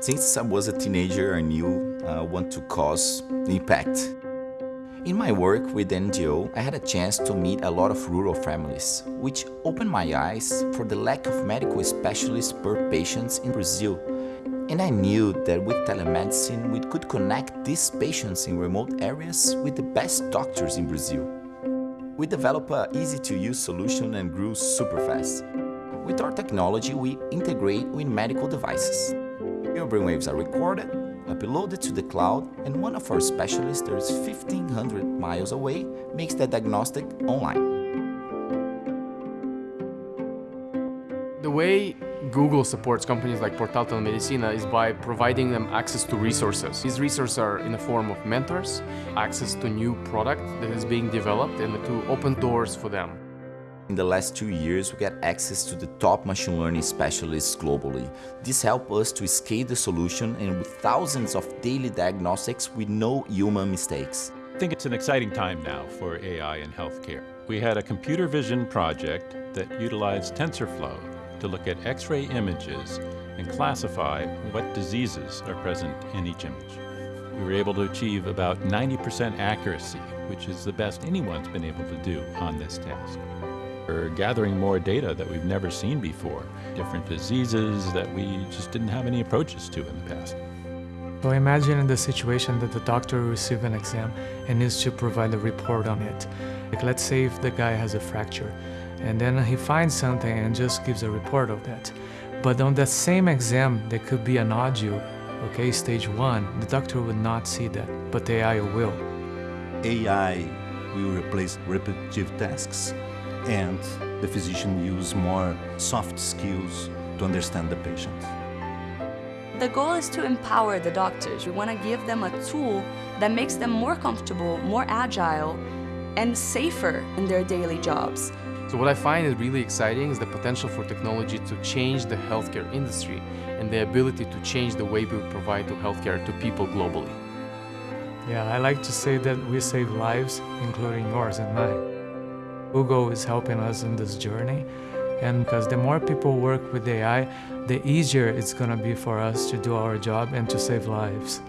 Since I was a teenager, I knew I uh, want to cause impact. In my work with NGO, I had a chance to meet a lot of rural families, which opened my eyes for the lack of medical specialists per patients in Brazil. And I knew that with telemedicine, we could connect these patients in remote areas with the best doctors in Brazil. We developed an easy-to-use solution and grew super fast. With our technology, we integrate with medical devices. Your brainwaves are recorded, uploaded to the cloud, and one of our specialists that is 1500 miles away makes the diagnostic online. The way Google supports companies like Portal Telemedicina is by providing them access to resources. These resources are in the form of mentors, access to new product that is being developed and to open doors for them. In the last two years, we got access to the top machine learning specialists globally. This helped us to scale the solution and with thousands of daily diagnostics with no human mistakes. I think it's an exciting time now for AI in healthcare. We had a computer vision project that utilized TensorFlow to look at X-ray images and classify what diseases are present in each image. We were able to achieve about 90% accuracy, which is the best anyone's been able to do on this task. We're gathering more data that we've never seen before, different diseases that we just didn't have any approaches to in the past. So imagine in the situation that the doctor receives an exam and needs to provide a report on it. Like let's say if the guy has a fracture and then he finds something and just gives a report of that. But on that same exam, there could be an audio, okay, stage one, the doctor would not see that, but the AI will. AI will replace repetitive tasks and the physician use more soft skills to understand the patient. The goal is to empower the doctors. We want to give them a tool that makes them more comfortable, more agile, and safer in their daily jobs. So what I find is really exciting is the potential for technology to change the healthcare industry and the ability to change the way we provide to healthcare to people globally. Yeah, I like to say that we save lives, including yours and mine. Google is helping us in this journey. And because the more people work with AI, the easier it's going to be for us to do our job and to save lives.